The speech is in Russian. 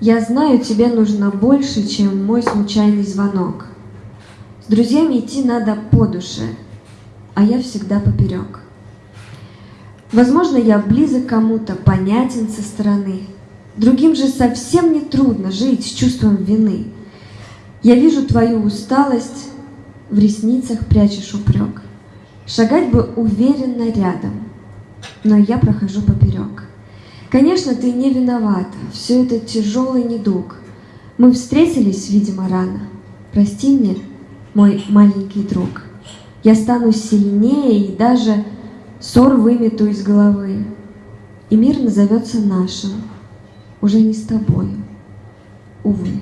Я знаю, тебе нужно больше, чем мой случайный звонок. С друзьями идти надо по душе, а я всегда поперек. Возможно, я близок кому-то, понятен со стороны. Другим же совсем не трудно жить с чувством вины. Я вижу твою усталость, в ресницах прячешь упрек. Шагать бы уверенно рядом, но я прохожу поперек. Конечно, ты не виновата, все это тяжелый недуг. Мы встретились, видимо, рано. Прости мне, мой маленький друг. Я стану сильнее и даже ссор вымету из головы. И мир назовется нашим, уже не с тобою, увы.